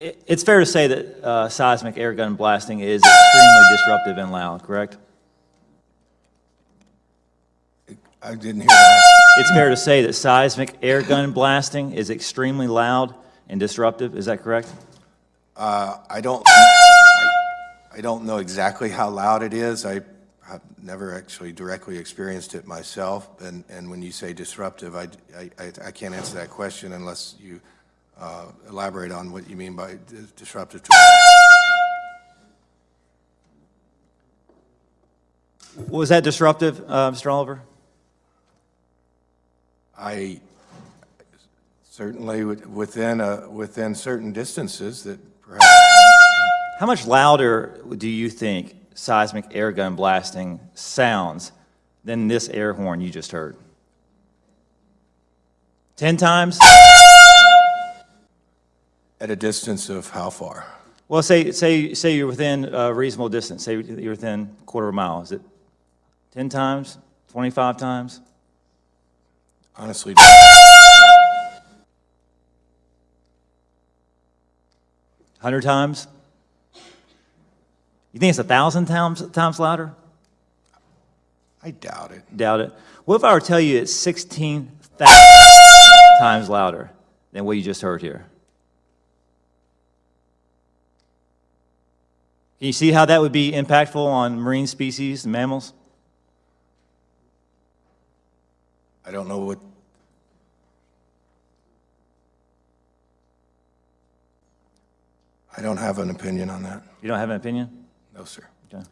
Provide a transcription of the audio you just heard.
It- It's fair to say that uh, seismic air gun blasting is extremely disruptive and loud, correct? I didn't hear that. It's fair to say that seismic air gun blasting is extremely loud and disruptive, is that correct? Uh, I don't, I I don't know exactly how loud it is. I have never actually directly experienced it myself, and, and when you say disruptive, I, I, I- I can't answer that question unless you uh, elaborate on what you mean by disruptive. to- Was that disruptive, uh, Mr. Oliver? I certainly within, a- within certain distances that perhaps, How much louder do you think seismic air gun blasting sounds than this air horn you just heard? 10 times? At a distance of how far? Well, say, say, say you're within a reasonable distance, say you're within a quarter of a mile. Is it 10 times, 25 times? Honestly, 100 times? You think it's a 1,000 times, times louder? I doubt it. Doubt it. What if I were to tell you it's 16,000 times louder than what you just heard here? Can you see how that would be impactful on marine species and mammals? I don't know what, I don't have an opinion on that. You don't have an opinion? No, sir. Okay.